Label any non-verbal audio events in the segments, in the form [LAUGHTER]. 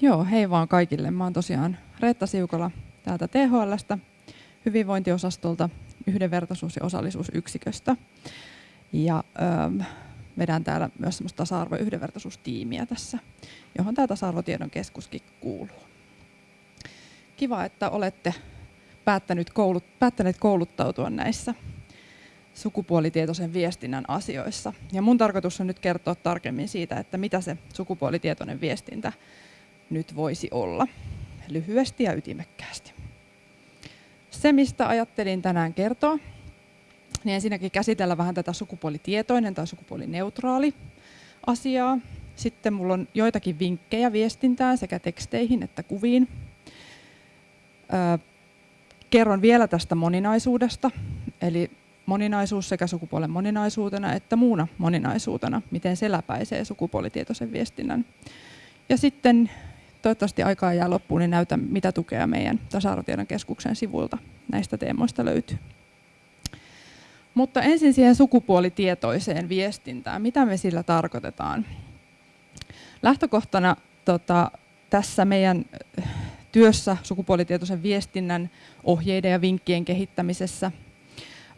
Joo, hei vaan kaikille. Mä oon tosiaan Reetta Siukola täältä THLstä, hyvinvointiosastolta, yhdenvertaisuus- ja osallisuusyksiköstä. Ja öö, vedän täällä myös semmoista tasa-arvo- ja yhdenvertaisuustiimiä tässä, johon tämä tasa-arvotiedon keskuskin kuuluu. Kiva, että olette päättäneet, koulut, päättäneet kouluttautua näissä sukupuolitietoisen viestinnän asioissa. Ja mun tarkoitus on nyt kertoa tarkemmin siitä, että mitä se sukupuolitietoinen viestintä nyt voisi olla, lyhyesti ja ytimekkäästi. Se, mistä ajattelin tänään kertoa, niin ensinnäkin käsitellä vähän tätä sukupuolitietoinen tai sukupuolineutraali asiaa. Sitten mulla on joitakin vinkkejä viestintään sekä teksteihin että kuviin. Kerron vielä tästä moninaisuudesta, eli moninaisuus sekä sukupuolen moninaisuutena että muuna moninaisuutena, miten se läpäisee sukupuolitietoisen viestinnän. Ja sitten toivottavasti aikaa jää loppuun, niin näytän mitä tukea meidän tasa-arvotiedon keskuksen sivuilta näistä teemoista löytyy. Mutta ensin siihen sukupuolitietoiseen viestintään. Mitä me sillä tarkoitetaan? Lähtökohtana tota, tässä meidän työssä sukupuolitietoisen viestinnän ohjeiden ja vinkkien kehittämisessä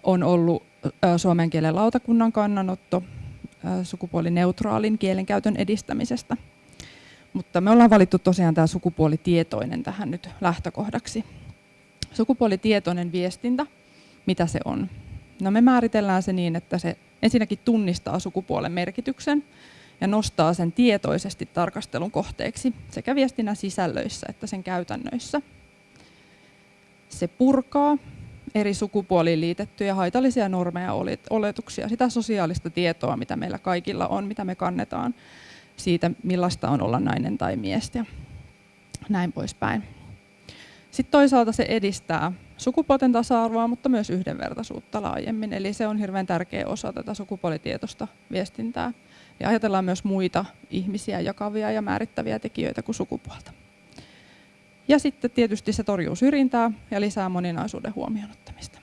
on ollut suomen kielen lautakunnan kannanotto sukupuolineutraalin kielenkäytön edistämisestä. Mutta me ollaan valittu tosiaan tämä sukupuolitietoinen tähän nyt lähtökohdaksi. Sukupuolitietoinen viestintä, mitä se on? No me määritellään se niin, että se ensinnäkin tunnistaa sukupuolen merkityksen ja nostaa sen tietoisesti tarkastelun kohteeksi sekä viestinnän sisällöissä että sen käytännöissä. Se purkaa eri sukupuoliin liitettyjä haitallisia normeja ja oletuksia, sitä sosiaalista tietoa, mitä meillä kaikilla on, mitä me kannetaan siitä, millaista on olla nainen tai mies ja näin poispäin. Sitten toisaalta se edistää sukupuolten tasa-arvoa, mutta myös yhdenvertaisuutta laajemmin. Eli se on hirveän tärkeä osa tätä sukupuolitietoista viestintää. Ja ajatellaan myös muita ihmisiä jakavia ja määrittäviä tekijöitä kuin sukupuolta. Ja sitten tietysti se torjuu syrjintää ja lisää moninaisuuden huomioon ottamista.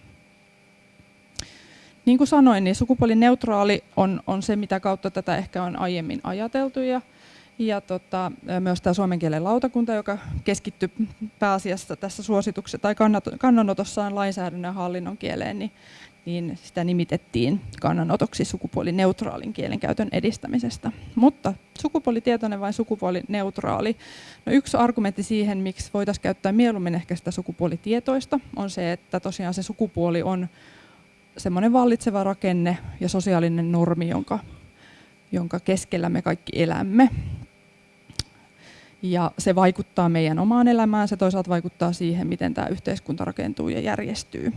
Niin kuin sanoin, niin sukupuolineutraali on, on se, mitä kautta tätä ehkä on aiemmin ajateltu. Ja, ja tota, myös tämä suomen kielen lautakunta, joka keskittyy pääasiassa tässä suosituksessa tai kannanotossaan lainsäädännön hallinnon kieleen, niin, niin sitä nimitettiin kannanotoksi sukupuolineutraalin kielenkäytön edistämisestä. Mutta sukupuolitietoinen vai sukupuolineutraali? No yksi argumentti siihen, miksi voitaisiin käyttää mieluummin ehkä sitä sukupuolitietoista, on se, että tosiaan se sukupuoli on semmoinen vallitseva rakenne ja sosiaalinen normi, jonka, jonka keskellä me kaikki elämme. Ja se vaikuttaa meidän omaan elämään, se toisaalta vaikuttaa siihen, miten tämä yhteiskunta rakentuu ja järjestyy.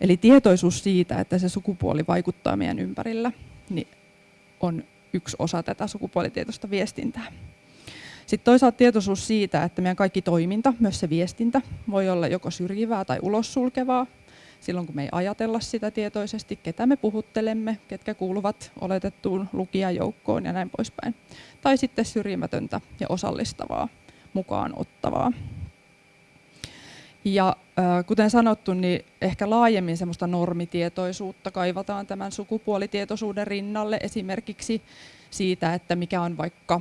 Eli tietoisuus siitä, että se sukupuoli vaikuttaa meidän ympärillä, niin on yksi osa tätä sukupuolitietoista viestintää. Sitten toisaalta tietoisuus siitä, että meidän kaikki toiminta, myös se viestintä, voi olla joko syrjivää tai ulossulkevaa, silloin kun me ei ajatella sitä tietoisesti, ketä me puhuttelemme, ketkä kuuluvat oletettuun lukijajoukkoon ja näin poispäin. Tai sitten syrjimätöntä ja osallistavaa, mukaan ottavaa. Ja kuten sanottu, niin ehkä laajemmin semmoista normitietoisuutta kaivataan tämän sukupuolitietoisuuden rinnalle esimerkiksi siitä, että mikä on vaikka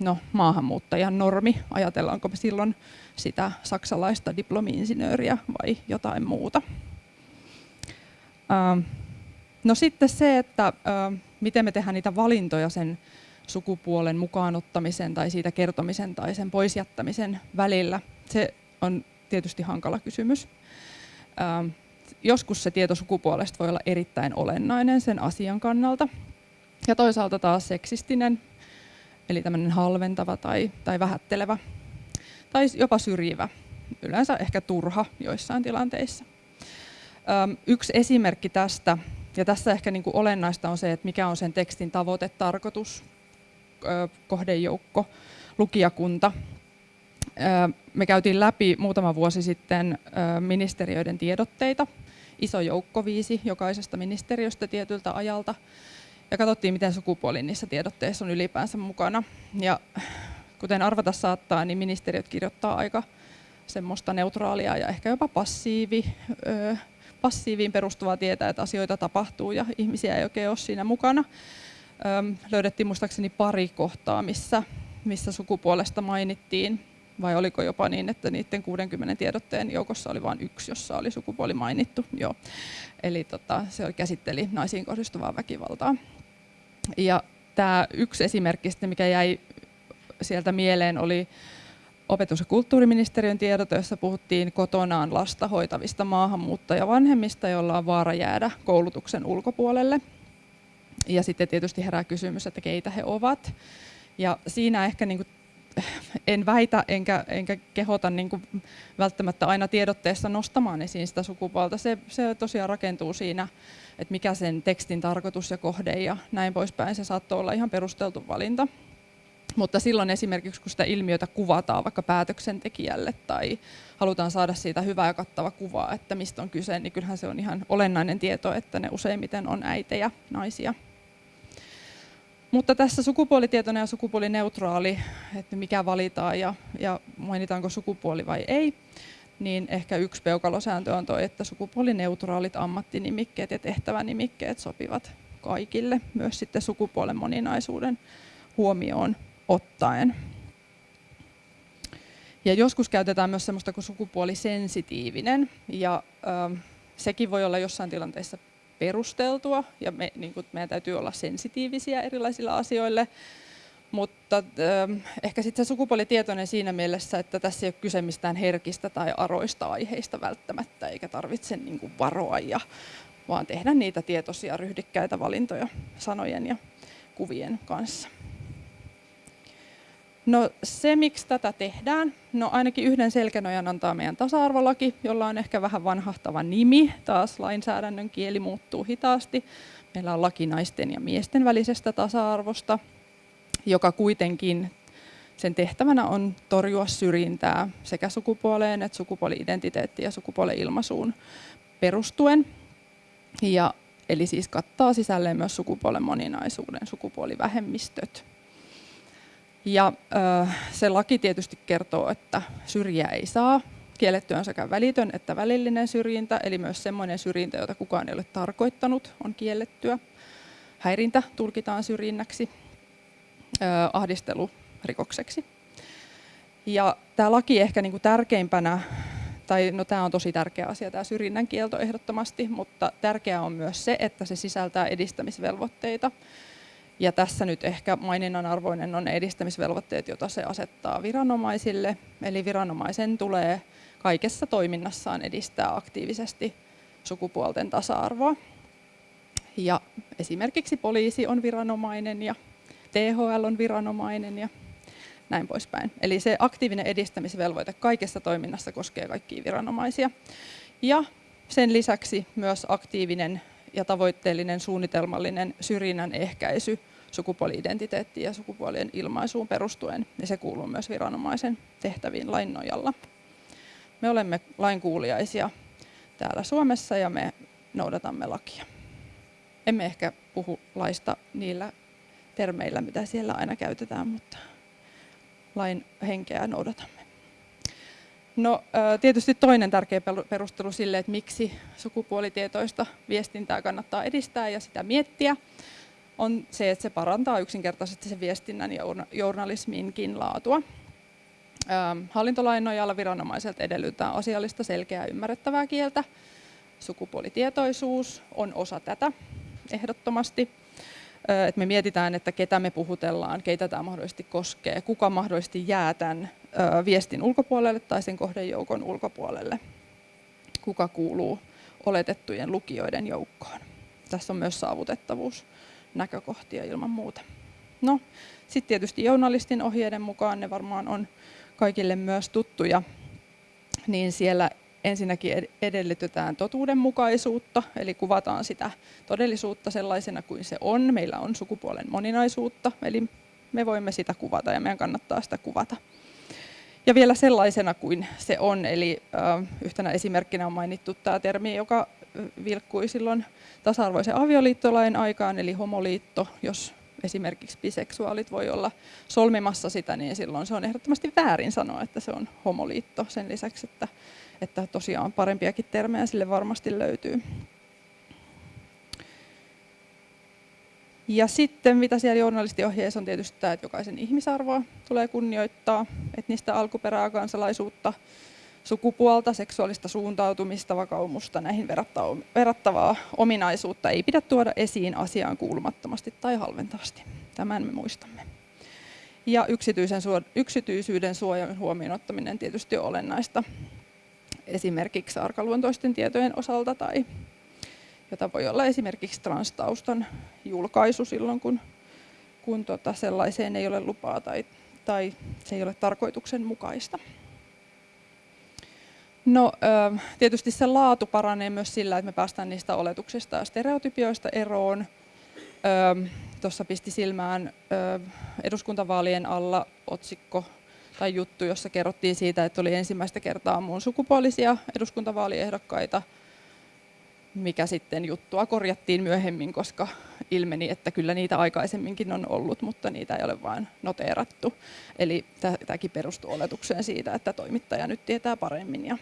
no, maahanmuuttajan normi, ajatellaanko me silloin sitä saksalaista diplomi-insinööriä vai jotain muuta. No sitten se, että miten me tehdään niitä valintoja sen sukupuolen mukaanottamisen tai siitä kertomisen tai sen poisjättämisen välillä, se on tietysti hankala kysymys. Joskus se tieto sukupuolesta voi olla erittäin olennainen sen asian kannalta. Ja toisaalta taas seksistinen, eli tämmöinen halventava tai, tai vähättelevä, tai jopa syrjivä, yleensä ehkä turha joissain tilanteissa. Yksi esimerkki tästä, ja tässä ehkä niin kuin olennaista on se, että mikä on sen tekstin tavoite, tarkoitus, kohdejoukko, lukijakunta. Me käytiin läpi muutama vuosi sitten ministeriöiden tiedotteita, iso joukko viisi jokaisesta ministeriöstä tietyltä ajalta, ja katsottiin, miten sukupuoli niissä tiedotteissa on ylipäänsä mukana. Ja kuten arvata saattaa, niin ministeriöt kirjoittaa aika semmoista neutraalia ja ehkä jopa passiivi, passiiviin perustuvaa tietää, että asioita tapahtuu ja ihmisiä ei oikein ole siinä mukana. Öm, löydettiin muistaakseni pari kohtaa, missä, missä sukupuolesta mainittiin. vai oliko jopa niin, että niiden 60 tiedotteen joukossa oli vain yksi, jossa oli sukupuoli mainittu. Joo. Eli tota, se käsitteli naisiin kohdistuvaa väkivaltaa. Ja tämä yksi esimerkki, mikä jäi sieltä mieleen, oli opetus- ja kulttuuriministeriön tiedot, joissa puhuttiin kotonaan lasta hoitavista maahanmuuttajavanhemmista, joilla on vaara jäädä koulutuksen ulkopuolelle. Ja sitten tietysti herää kysymys, että keitä he ovat. Ja siinä ehkä niin kuin [LAUGHS] en väitä enkä, enkä kehota niin kuin välttämättä aina tiedotteessa nostamaan esiin sitä sukupuolta. Se, se tosiaan rakentuu siinä, että mikä sen tekstin tarkoitus ja kohde ja näin poispäin. Se saattoi olla ihan perusteltu valinta. Mutta silloin esimerkiksi, kun sitä ilmiötä kuvataan vaikka päätöksentekijälle tai halutaan saada siitä hyvä ja kattava kuva, että mistä on kyse, niin kyllähän se on ihan olennainen tieto, että ne useimmiten on äitejä, naisia. Mutta tässä sukupuolitietoinen ja sukupuolineutraali, että mikä valitaan ja, ja mainitaanko sukupuoli vai ei, niin ehkä yksi peukalosääntö on tuo, että sukupuolineutraalit ammattinimikkeet ja tehtävänimikkeet sopivat kaikille, myös sitten sukupuolen moninaisuuden huomioon ottaen. Ja joskus käytetään myös sellaista kuin sukupuolisensitiivinen, ja ö, sekin voi olla jossain tilanteessa perusteltua, ja me, niin kuin, meidän täytyy olla sensitiivisiä erilaisille asioille, mutta ö, ehkä sitten se sukupuolitietoinen siinä mielessä, että tässä ei ole kyse mistään herkistä tai aroista aiheista välttämättä, eikä tarvitse niin kuin varoa, ja, vaan tehdä niitä tietoisia ryhdikkäitä valintoja sanojen ja kuvien kanssa. No se, miksi tätä tehdään, no ainakin yhden selkänojan antaa meidän tasa-arvolaki, jolla on ehkä vähän vanhahtava nimi. Taas lainsäädännön kieli muuttuu hitaasti. Meillä on laki naisten ja miesten välisestä tasa-arvosta, joka kuitenkin sen tehtävänä on torjua syrjintää sekä sukupuoleen että sukupuoli-identiteettiin ja sukupuolen ilmaisuun perustuen. Ja, eli siis kattaa sisälleen myös sukupuolen moninaisuuden, sukupuolivähemmistöt. Ja se laki tietysti kertoo, että syrjiä ei saa. Kielletty on sekä välitön että välillinen syrjintä, eli myös sellainen syrjintä, jota kukaan ei ole tarkoittanut, on kiellettyä. Häirintä tulkitaan syrjinnäksi, ahdistelu rikokseksi. Ja tämä laki ehkä niin kuin tärkeimpänä, tai no tämä on tosi tärkeä asia, tämä syrjinnän kielto ehdottomasti, mutta tärkeää on myös se, että se sisältää edistämisvelvoitteita. Ja tässä nyt ehkä maininnan arvoinen on edistämisvelvoitteet, joita se asettaa viranomaisille. Eli viranomaisen tulee kaikessa toiminnassaan edistää aktiivisesti sukupuolten tasa-arvoa. Ja esimerkiksi poliisi on viranomainen ja THL on viranomainen ja näin poispäin. Eli se aktiivinen edistämisvelvoite kaikessa toiminnassa koskee kaikkia viranomaisia. Ja sen lisäksi myös aktiivinen ja tavoitteellinen suunnitelmallinen syrjinnän ehkäisy sukupuoli-identiteettiin ja sukupuolien ilmaisuun perustuen, niin se kuuluu myös viranomaisen tehtäviin lain nojalla. Me olemme lainkuuliaisia täällä Suomessa ja me noudatamme lakia. Emme ehkä puhu laista niillä termeillä, mitä siellä aina käytetään, mutta lain henkeä noudatamme. No, tietysti toinen tärkeä perustelu sille, että miksi sukupuolitietoista viestintää kannattaa edistää ja sitä miettiä, on se, että se parantaa yksinkertaisesti se viestinnän ja journalisminkin laatua. Hallintolain nojalla viranomaiselta edellytetään asiallista, selkeää ymmärrettävää kieltä. Sukupuolitietoisuus on osa tätä ehdottomasti. Et me mietitään, että ketä me puhutellaan, keitä tämä mahdollisesti koskee, kuka mahdollisesti jää tämän viestin ulkopuolelle tai sen kohdejoukon ulkopuolelle, kuka kuuluu oletettujen lukijoiden joukkoon. Tässä on myös saavutettavuus näkökohtia ilman muuta. No, sitten tietysti journalistin ohjeiden mukaan ne varmaan on kaikille myös tuttuja, niin siellä ensinnäkin edellytetään totuudenmukaisuutta, eli kuvataan sitä todellisuutta sellaisena kuin se on. Meillä on sukupuolen moninaisuutta, eli me voimme sitä kuvata ja meidän kannattaa sitä kuvata. Ja vielä sellaisena kuin se on, eli yhtenä esimerkkinä on mainittu tämä termi, joka vilkkui silloin tasa-arvoisen avioliittolain aikaan, eli homoliitto, jos esimerkiksi biseksuaalit voi olla solmimassa sitä, niin silloin se on ehdottomasti väärin sanoa, että se on homoliitto sen lisäksi, että, että tosiaan parempiakin termejä sille varmasti löytyy. Ja sitten mitä siellä journalistiohjeessa on tietysti tämä, että jokaisen ihmisarvoa tulee kunnioittaa, etnistä alkuperää, kansalaisuutta, sukupuolta, seksuaalista suuntautumista, vakaumusta, näihin verrattavaa ominaisuutta ei pidä tuoda esiin asiaan kuulumattomasti tai halventavasti. Tämän me muistamme. Ja yksityisen, yksityisyyden suojan huomioon ottaminen tietysti on olennaista esimerkiksi arkaluontoisten tietojen osalta tai jota voi olla esimerkiksi transtaustan julkaisu silloin, kun, kun tota sellaiseen ei ole lupaa tai, tai se ei ole tarkoituksenmukaista. No, tietysti se laatu paranee myös sillä, että me päästään niistä oletuksista ja stereotypioista eroon. Tuossa pisti silmään eduskuntavaalien alla otsikko tai juttu, jossa kerrottiin siitä, että oli ensimmäistä kertaa muun sukupuolisia eduskuntavaaliehdokkaita, mikä sitten juttua korjattiin myöhemmin, koska ilmeni, että kyllä niitä aikaisemminkin on ollut, mutta niitä ei ole vain noteerattu. Eli tämäkin perustuu oletukseen siitä, että toimittaja nyt tietää paremmin ja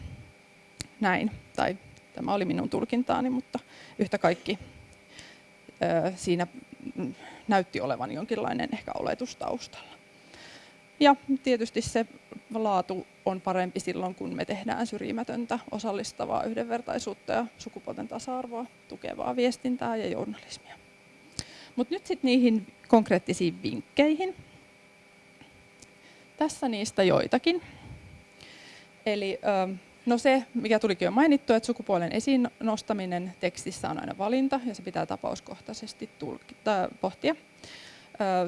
näin. Tai tämä oli minun tulkintaani, mutta yhtä kaikki siinä näytti olevan jonkinlainen ehkä oletus taustalla. Ja tietysti se laatu on parempi silloin, kun me tehdään syrjimätöntä, osallistavaa yhdenvertaisuutta ja sukupuolten tasa-arvoa tukevaa viestintää ja journalismia. Mutta nyt sitten niihin konkreettisiin vinkkeihin. Tässä niistä joitakin. Eli no se, mikä tulikin jo mainittu, että sukupuolen esiin nostaminen tekstissä on aina valinta ja se pitää tapauskohtaisesti tulkita, pohtia.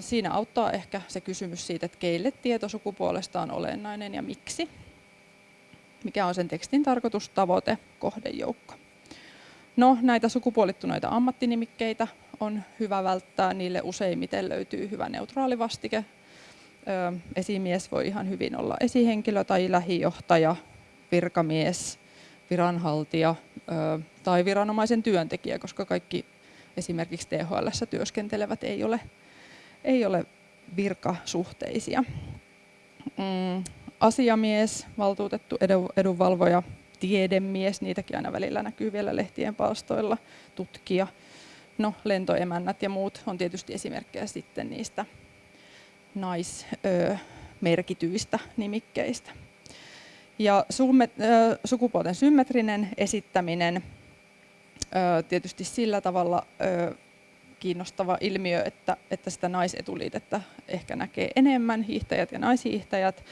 Siinä auttaa ehkä se kysymys siitä, että keille tieto sukupuolesta on olennainen ja miksi. Mikä on sen tekstin tarkoitus, tavoite, kohdejoukko. No, näitä sukupuolittuneita ammattinimikkeitä on hyvä välttää. Niille useimmiten löytyy hyvä neutraali vastike. Esimies voi ihan hyvin olla esihenkilö tai lähijohtaja, virkamies, viranhaltija tai viranomaisen työntekijä, koska kaikki esimerkiksi THL työskentelevät ei ole ei ole virkasuhteisia. Mm, asiamies, valtuutettu edunvalvoja, tiedemies, niitäkin aina välillä näkyy vielä lehtien palstoilla, tutkija, no, lentoemännät ja muut on tietysti esimerkkejä sitten niistä naismerkityistä nimikkeistä. Ja sukupuolten symmetrinen esittäminen tietysti sillä tavalla kiinnostava ilmiö, että, että sitä naisetuliitettä ehkä näkee enemmän, hiihtäjät ja naishiihtäjät,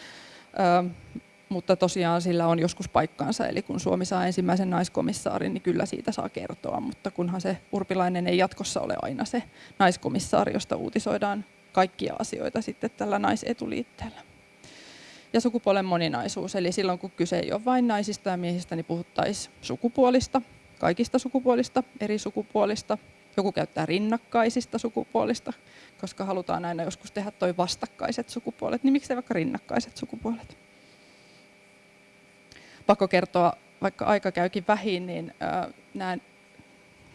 mutta tosiaan sillä on joskus paikkaansa, eli kun Suomi saa ensimmäisen naiskomissaarin, niin kyllä siitä saa kertoa, mutta kunhan se Urpilainen ei jatkossa ole aina se naiskomissaari, josta uutisoidaan kaikkia asioita sitten tällä naisetuliitteellä. Ja sukupuolen moninaisuus, eli silloin kun kyse ei ole vain naisista ja miehistä, niin puhuttaisiin sukupuolista, kaikista sukupuolista, eri sukupuolista, joku käyttää rinnakkaisista sukupuolista, koska halutaan aina joskus tehdä toi vastakkaiset sukupuolet, niin miksei vaikka rinnakkaiset sukupuolet? Pakko kertoa, vaikka aika käykin vähin, niin nämä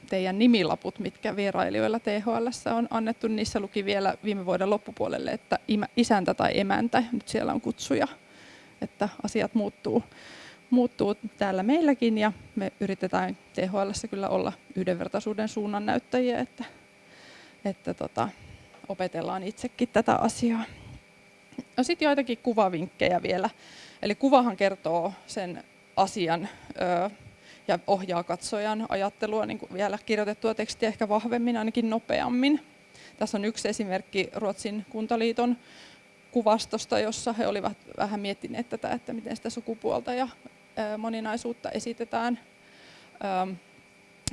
teidän nimilaput, mitkä vierailijoilla THL on annettu, niissä luki vielä viime vuoden loppupuolelle, että isäntä tai emäntä, nyt siellä on kutsuja, että asiat muuttuu muuttuu täällä meilläkin ja me yritetään THL kyllä olla yhdenvertaisuuden suunnan näyttäjiä, että, että tota, opetellaan itsekin tätä asiaa. No sitten joitakin kuvavinkkejä vielä. Eli kuvahan kertoo sen asian ö, ja ohjaa katsojan ajattelua niin vielä kirjoitettua tekstiä ehkä vahvemmin, ainakin nopeammin. Tässä on yksi esimerkki Ruotsin kuntaliiton kuvastosta, jossa he olivat vähän miettineet tätä, että miten sitä sukupuolta ja moninaisuutta esitetään.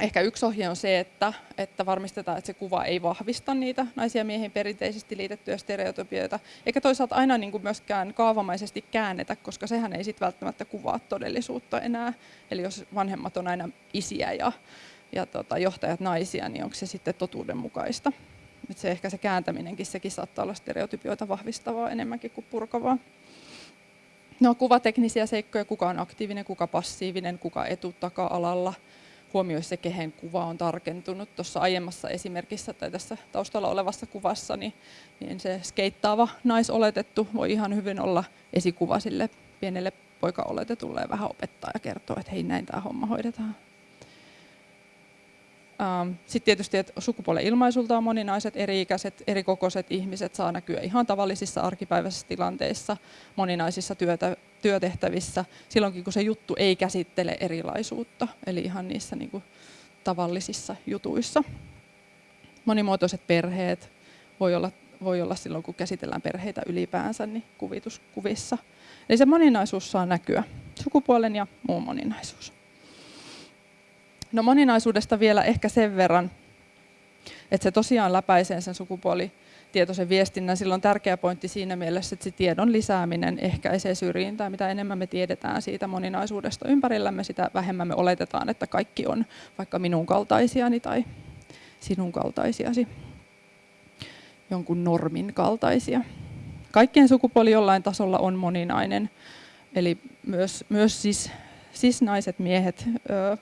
Ehkä yksi ohje on se, että, että varmistetaan, että se kuva ei vahvista niitä naisia miehiin perinteisesti liitettyjä stereotypioita, eikä toisaalta aina niin kuin myöskään kaavamaisesti käännetä, koska sehän ei sitten välttämättä kuvaa todellisuutta enää. Eli jos vanhemmat on aina isiä ja, ja tota, johtajat naisia, niin onko se sitten totuudenmukaista? Et se ehkä se kääntäminenkin, sekin saattaa olla stereotypioita vahvistavaa enemmänkin kuin purkavaa. No, kuvateknisiä seikkoja, kuka on aktiivinen, kuka passiivinen, kuka etu taka-alalla. Huomioi se, kehen kuva on tarkentunut. Tuossa aiemmassa esimerkissä tai tässä taustalla olevassa kuvassa, niin, niin se skeittaava naisoletettu voi ihan hyvin olla esikuva sille pienelle poika-oletetulle ja vähän opettaa ja kertoo, että hei näin tämä homma hoidetaan. Ähm, Sitten tietysti, että sukupuolen ilmaisulta moninaiset, eri-ikäiset, eri kokoiset ihmiset saa näkyä ihan tavallisissa arkipäiväisissä tilanteissa, moninaisissa työtä, työtehtävissä, silloinkin kun se juttu ei käsittele erilaisuutta, eli ihan niissä niin kuin, tavallisissa jutuissa. Monimuotoiset perheet voi olla, voi olla silloin, kun käsitellään perheitä ylipäänsä, niin kuvituskuvissa. Eli se moninaisuus saa näkyä, sukupuolen ja muun moninaisuus. No moninaisuudesta vielä ehkä sen verran, että se tosiaan läpäisee sen sukupuolitietoisen viestinnän. Sillä on tärkeä pointti siinä mielessä, että se tiedon lisääminen ehkäisee syrjintää. Mitä enemmän me tiedetään siitä moninaisuudesta ympärillämme, sitä vähemmän me oletetaan, että kaikki on vaikka minun kaltaisiani tai sinun kaltaisiasi, jonkun normin kaltaisia. Kaikkien sukupuoli jollain tasolla on moninainen, eli myös, myös siis, siis naiset, miehet ö,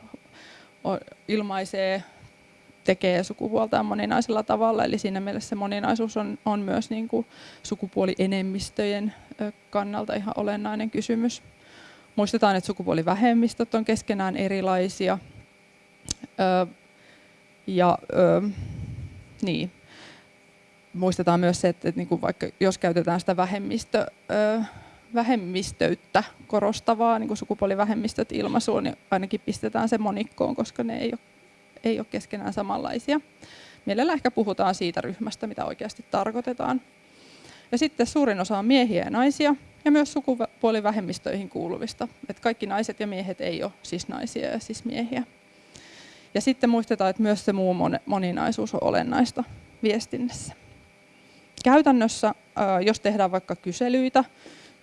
ilmaisee, tekee sukupuoltaan moninaisella tavalla, eli siinä mielessä se moninaisuus on, on myös niin kuin sukupuolienemmistöjen kannalta ihan olennainen kysymys. Muistetaan, että sukupuolivähemmistöt on keskenään erilaisia. Ö, ja ö, niin. Muistetaan myös se, että, että niin kuin vaikka jos käytetään sitä vähemmistö, ö, vähemmistöyttä korostavaa niin kuin sukupuolivähemmistöt ilmaisuun, niin ainakin pistetään se monikkoon, koska ne ei ole, ei ole keskenään samanlaisia. Mielellä ehkä puhutaan siitä ryhmästä, mitä oikeasti tarkoitetaan. Ja sitten suurin osa on miehiä ja naisia, ja myös sukupuolivähemmistöihin kuuluvista. Että kaikki naiset ja miehet ei ole siis naisia ja siis miehiä. Ja sitten muistetaan, että myös se muu moninaisuus on olennaista viestinnässä. Käytännössä, jos tehdään vaikka kyselyitä,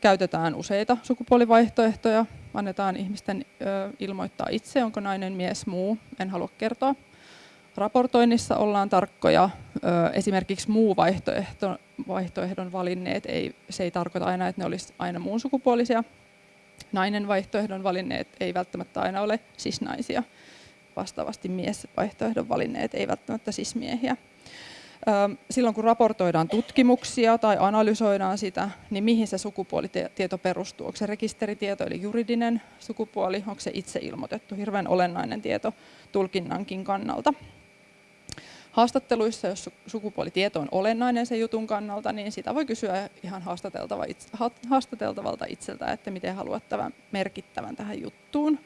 käytetään useita sukupuolivaihtoehtoja, annetaan ihmisten ilmoittaa itse, onko nainen, mies, muu, en halua kertoa. Raportoinnissa ollaan tarkkoja. Esimerkiksi muu vaihtoehto, vaihtoehdon valinneet, ei, se ei tarkoita aina, että ne olisi aina muun sukupuolisia. Nainen vaihtoehdon valinneet ei välttämättä aina ole sisnaisia. Vastaavasti mies vaihtoehdon valinneet ei välttämättä sismiehiä silloin kun raportoidaan tutkimuksia tai analysoidaan sitä, niin mihin se sukupuolitieto perustuu? Onko se rekisteritieto eli juridinen sukupuoli, onko se itse ilmoitettu? Hirveän olennainen tieto tulkinnankin kannalta. Haastatteluissa, jos sukupuolitieto on olennainen sen jutun kannalta, niin sitä voi kysyä ihan haastateltavalta itseltä, että miten haluat tämän merkittävän tähän juttuun.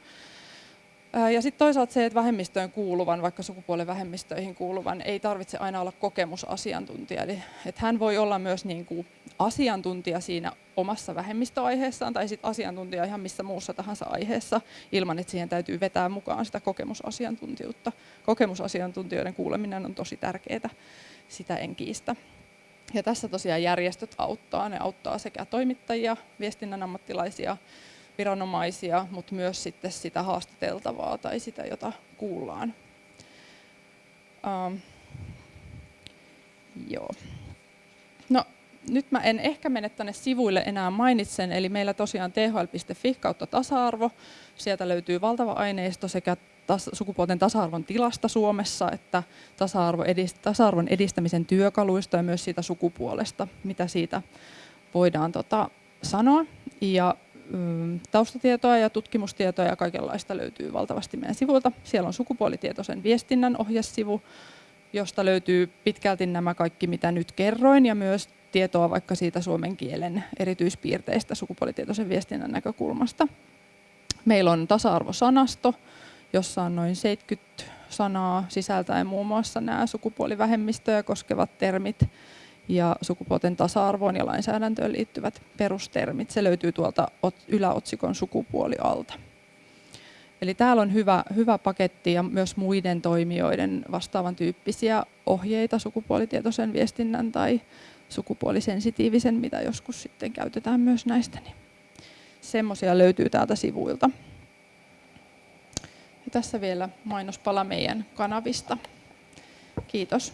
Ja sitten toisaalta se, että vähemmistöön kuuluvan, vaikka sukupuolen vähemmistöihin kuuluvan, ei tarvitse aina olla kokemusasiantuntija. Eli että hän voi olla myös niin kuin asiantuntija siinä omassa vähemmistöaiheessaan tai sitten asiantuntija ihan missä muussa tahansa aiheessa, ilman että siihen täytyy vetää mukaan sitä kokemusasiantuntijuutta. Kokemusasiantuntijoiden kuuleminen on tosi tärkeää, sitä en kiistä. Ja tässä tosiaan järjestöt auttaa. Ne auttaa sekä toimittajia, viestinnän ammattilaisia, viranomaisia, mutta myös sitten sitä haastateltavaa tai sitä, jota kuullaan. Um, joo. No, nyt mä en ehkä mene tänne sivuille enää mainitsen, eli meillä tosiaan thl.fi kautta tasa-arvo. Sieltä löytyy valtava aineisto sekä sukupuolten tasa-arvon tilasta Suomessa, että tasa-arvo edist- tasa-arvon edistämisen työkaluista ja myös siitä sukupuolesta, mitä siitä voidaan tota, sanoa. Ja taustatietoa ja tutkimustietoa ja kaikenlaista löytyy valtavasti meidän sivuilta. Siellä on sukupuolitietoisen viestinnän ohjesivu, josta löytyy pitkälti nämä kaikki, mitä nyt kerroin, ja myös tietoa vaikka siitä suomen kielen erityispiirteistä sukupuolitietoisen viestinnän näkökulmasta. Meillä on tasa-arvosanasto, jossa on noin 70 sanaa sisältäen muun muassa nämä sukupuolivähemmistöjä koskevat termit, ja sukupuolten tasa-arvoon ja lainsäädäntöön liittyvät perustermit. Se löytyy tuolta yläotsikon sukupuoli alta. Eli täällä on hyvä, hyvä paketti ja myös muiden toimijoiden vastaavan tyyppisiä ohjeita sukupuolitietoisen viestinnän tai sukupuolisensitiivisen, mitä joskus sitten käytetään myös näistä. Niin semmoisia löytyy täältä sivuilta. Ja tässä vielä mainospala meidän kanavista. Kiitos.